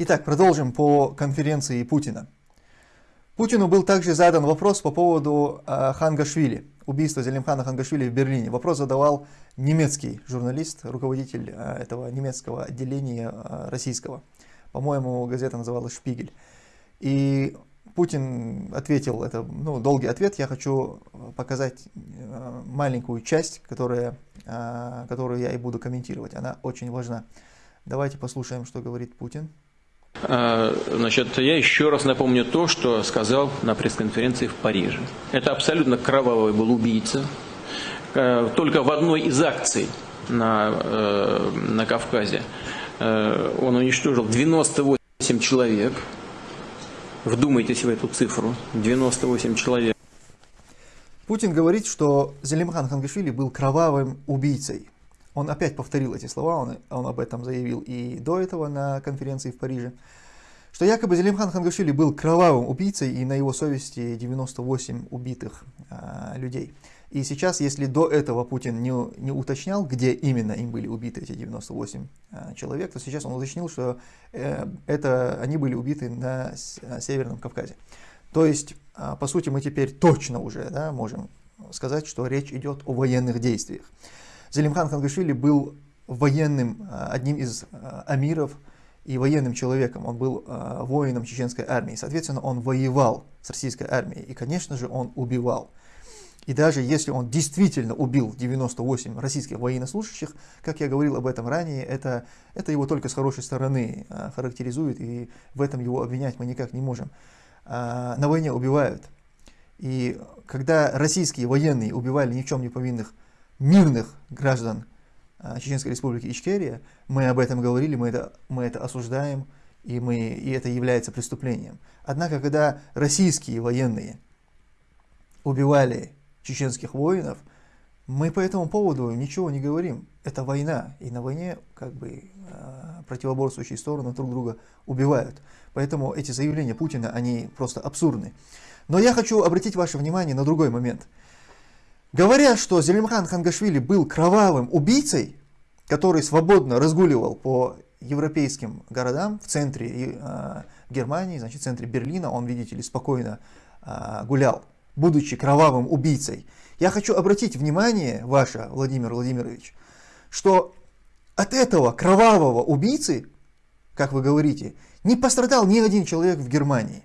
Итак, продолжим по конференции Путина. Путину был также задан вопрос по поводу э, Хангашвили, убийства Зелимхана Хангашвили в Берлине. Вопрос задавал немецкий журналист, руководитель э, этого немецкого отделения э, российского. По-моему, газета называлась «Шпигель». И Путин ответил, это ну, долгий ответ, я хочу показать э, маленькую часть, которая, э, которую я и буду комментировать, она очень важна. Давайте послушаем, что говорит Путин. А, значит, я еще раз напомню то, что сказал на пресс-конференции в Париже. Это абсолютно кровавый был убийца. Э, только в одной из акций на, э, на Кавказе э, он уничтожил 98 человек. Вдумайтесь в эту цифру. 98 человек. Путин говорит, что Зелимхан Хангашвили был кровавым убийцей. Он опять повторил эти слова, он, он об этом заявил и до этого на конференции в Париже, что якобы Зелимхан Хангашвили был кровавым убийцей и на его совести 98 убитых а, людей. И сейчас, если до этого Путин не, не уточнял, где именно им были убиты эти 98 а, человек, то сейчас он уточнил, что э, это, они были убиты на а, Северном Кавказе. То есть, а, по сути, мы теперь точно уже да, можем сказать, что речь идет о военных действиях. Зелимхан Хангашвили был военным, а, одним из а, амиров и военным человеком. Он был а, воином чеченской армии. Соответственно, он воевал с российской армией. И, конечно же, он убивал. И даже если он действительно убил 98 российских военнослужащих, как я говорил об этом ранее, это, это его только с хорошей стороны характеризует, и в этом его обвинять мы никак не можем. На войне убивают. И когда российские военные убивали ни в чем не повинных мирных граждан а, Чеченской Республики Ичкерия, мы об этом говорили, мы это, мы это осуждаем, и, мы, и это является преступлением. Однако, когда российские военные убивали чеченских воинов, мы по этому поводу ничего не говорим. Это война, и на войне как бы а, противоборствующие стороны друг друга убивают. Поэтому эти заявления Путина, они просто абсурдны. Но я хочу обратить ваше внимание на другой момент – Говоря, что Зелимхан Хангашвили был кровавым убийцей, который свободно разгуливал по европейским городам в центре э, Германии, значит, в центре Берлина, он, видите ли, спокойно э, гулял, будучи кровавым убийцей. Я хочу обратить внимание ваше, Владимир Владимирович, что от этого кровавого убийцы, как вы говорите, не пострадал ни один человек в Германии.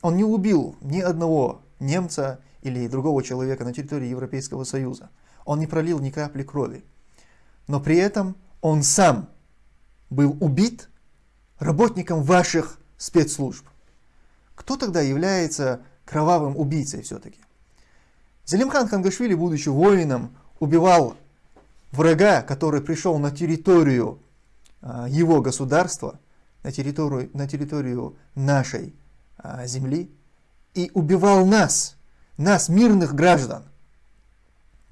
Он не убил ни одного немца или другого человека на территории Европейского Союза. Он не пролил ни капли крови. Но при этом он сам был убит работником ваших спецслужб. Кто тогда является кровавым убийцей все-таки? Зелимхан Хангашвили, будучи воином, убивал врага, который пришел на территорию а, его государства, на территорию, на территорию нашей а, земли, и убивал нас, нас, мирных граждан,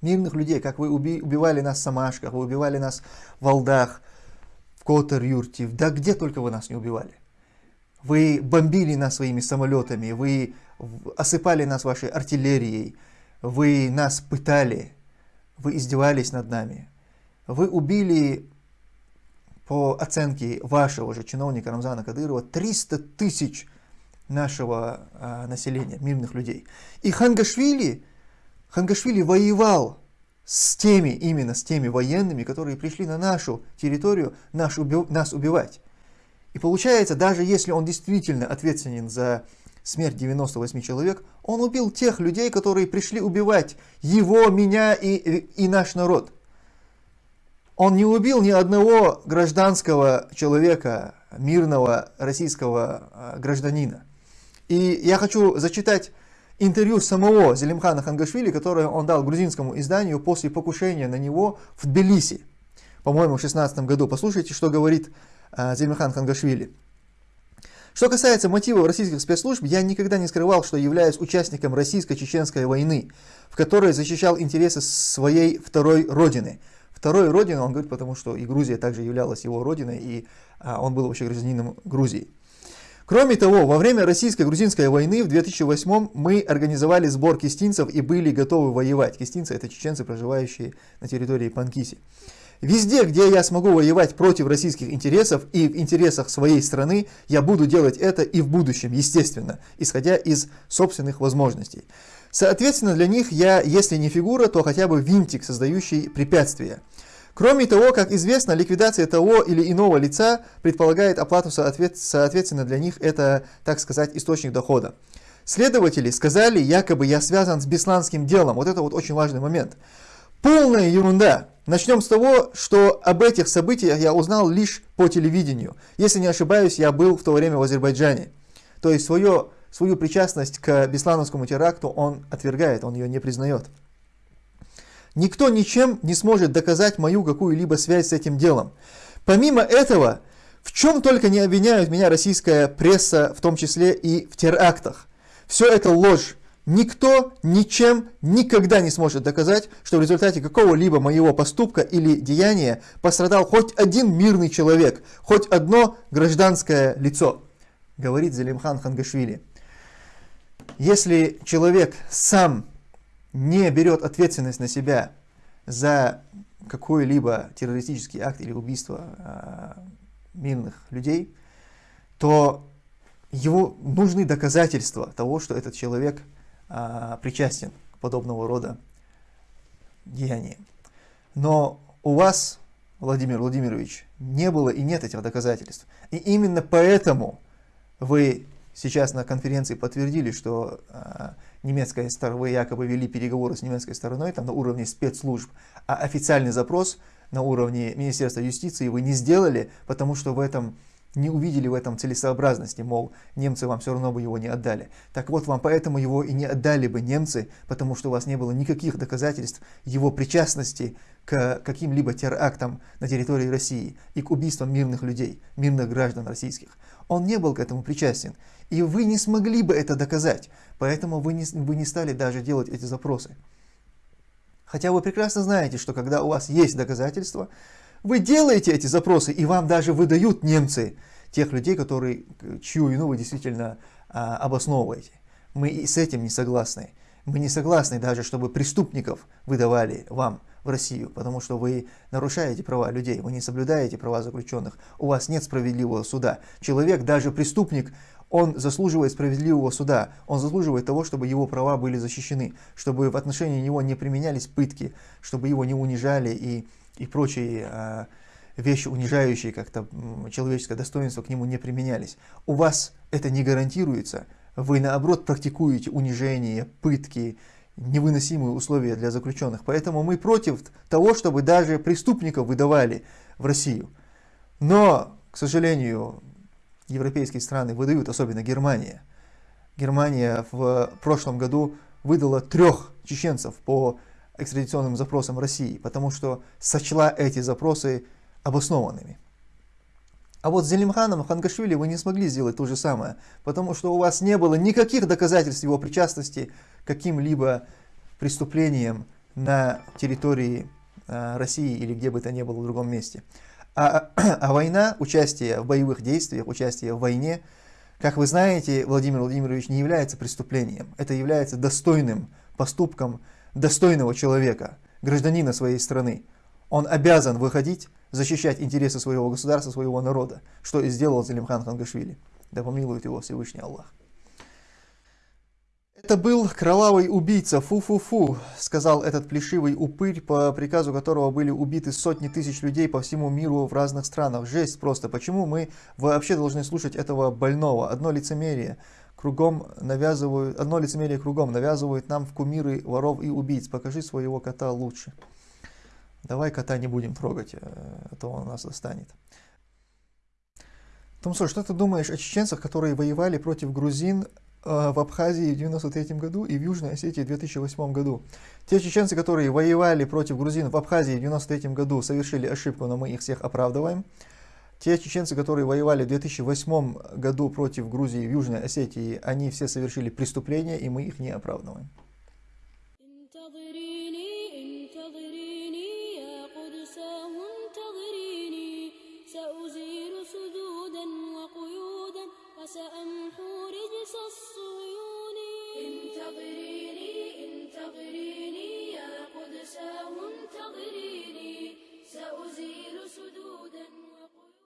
мирных людей, как вы уби убивали нас в Самашках, вы убивали нас в Алдах, в Котер-Юрте, да где только вы нас не убивали. Вы бомбили нас своими самолетами, вы осыпали нас вашей артиллерией, вы нас пытали, вы издевались над нами. Вы убили, по оценке вашего же чиновника Рамзана Кадырова, 300 тысяч нашего а, населения, мирных людей. И Хангашвили, Хангашвили воевал с теми, именно с теми военными, которые пришли на нашу территорию наш уби нас убивать. И получается, даже если он действительно ответственен за смерть 98 человек, он убил тех людей, которые пришли убивать его, меня и, и наш народ. Он не убил ни одного гражданского человека, мирного российского а, гражданина. И я хочу зачитать интервью самого Зелимхана Хангашвили, которое он дал грузинскому изданию после покушения на него в Тбилиси, по-моему, в 16 году. Послушайте, что говорит э, Зелимхан Хангашвили. Что касается мотивов российских спецслужб, я никогда не скрывал, что являюсь участником российско-чеченской войны, в которой защищал интересы своей второй родины. Второй родины, он говорит, потому что и Грузия также являлась его родиной, и а, он был вообще гражданином Грузии. Кроме того, во время российско-грузинской войны в 2008 мы организовали сбор кистинцев и были готовы воевать. Кистинцы – это чеченцы, проживающие на территории Панкиси. Везде, где я смогу воевать против российских интересов и в интересах своей страны, я буду делать это и в будущем, естественно, исходя из собственных возможностей. Соответственно, для них я, если не фигура, то хотя бы винтик, создающий препятствия. Кроме того, как известно, ликвидация того или иного лица предполагает оплату, соответственно, для них это, так сказать, источник дохода. Следователи сказали, якобы я связан с бесланским делом. Вот это вот очень важный момент. Полная ерунда. Начнем с того, что об этих событиях я узнал лишь по телевидению. Если не ошибаюсь, я был в то время в Азербайджане. То есть свое, свою причастность к беслановскому теракту он отвергает, он ее не признает. Никто ничем не сможет доказать мою какую-либо связь с этим делом. Помимо этого, в чем только не обвиняют меня российская пресса, в том числе и в терактах. Все это ложь. Никто ничем никогда не сможет доказать, что в результате какого-либо моего поступка или деяния пострадал хоть один мирный человек, хоть одно гражданское лицо, говорит Залимхан Хангашвили. Если человек сам не берет ответственность на себя за какой-либо террористический акт или убийство э, мирных людей, то его нужны доказательства того, что этот человек а, причастен к подобного рода деяниям. Но у вас, Владимир Владимирович, не было и нет этих доказательств. И именно поэтому вы сейчас на конференции подтвердили, что а, немецкая сторона, вы якобы вели переговоры с немецкой стороной там, на уровне спецслужб, а официальный запрос на уровне Министерства юстиции вы не сделали, потому что в этом не увидели в этом целесообразности, мол, немцы вам все равно бы его не отдали. Так вот, вам поэтому его и не отдали бы немцы, потому что у вас не было никаких доказательств его причастности к каким-либо терактам на территории России и к убийствам мирных людей, мирных граждан российских. Он не был к этому причастен, и вы не смогли бы это доказать, поэтому вы не, вы не стали даже делать эти запросы. Хотя вы прекрасно знаете, что когда у вас есть доказательства, вы делаете эти запросы, и вам даже выдают немцы тех людей, которые, чью вину вы действительно а, обосновываете. Мы и с этим не согласны. Мы не согласны даже, чтобы преступников выдавали вам в Россию, потому что вы нарушаете права людей, вы не соблюдаете права заключенных, у вас нет справедливого суда. Человек, даже преступник, он заслуживает справедливого суда, он заслуживает того, чтобы его права были защищены, чтобы в отношении него не применялись пытки, чтобы его не унижали и и прочие э, вещи, унижающие как-то человеческое достоинство, к нему не применялись. У вас это не гарантируется. Вы, наоборот, практикуете унижение, пытки, невыносимые условия для заключенных. Поэтому мы против того, чтобы даже преступников выдавали в Россию. Но, к сожалению, европейские страны выдают, особенно Германия. Германия в прошлом году выдала трех чеченцев по экстрадиционным запросам России, потому что сочла эти запросы обоснованными. А вот с Зелимханом Хангашвили вы не смогли сделать то же самое, потому что у вас не было никаких доказательств его причастности к каким-либо преступлениям на территории э, России или где бы то ни было в другом месте. А, а война, участие в боевых действиях, участие в войне, как вы знаете, Владимир Владимирович, не является преступлением. Это является достойным поступком достойного человека, гражданина своей страны. Он обязан выходить, защищать интересы своего государства, своего народа, что и сделал Залимхан Хангашвили. Да помилует его Всевышний Аллах. Это был кровавый убийца, фу-фу-фу, сказал этот плешивый упырь, по приказу которого были убиты сотни тысяч людей по всему миру в разных странах. Жесть просто. Почему мы вообще должны слушать этого больного? Одно лицемерие кругом навязывают, одно лицемерие кругом навязывают нам в кумиры воров и убийц. Покажи своего кота лучше. Давай кота не будем трогать, а то он нас достанет. Томсо, что ты думаешь о чеченцах, которые воевали против грузин э, в Абхазии в 1993 году и в Южной Осетии в 2008 году? Те чеченцы, которые воевали против грузин в Абхазии в 1993 году, совершили ошибку, но мы их всех оправдываем. Те чеченцы, которые воевали в 2008 году против Грузии в Южной Осетии, они все совершили преступления, и мы их не оправдываем.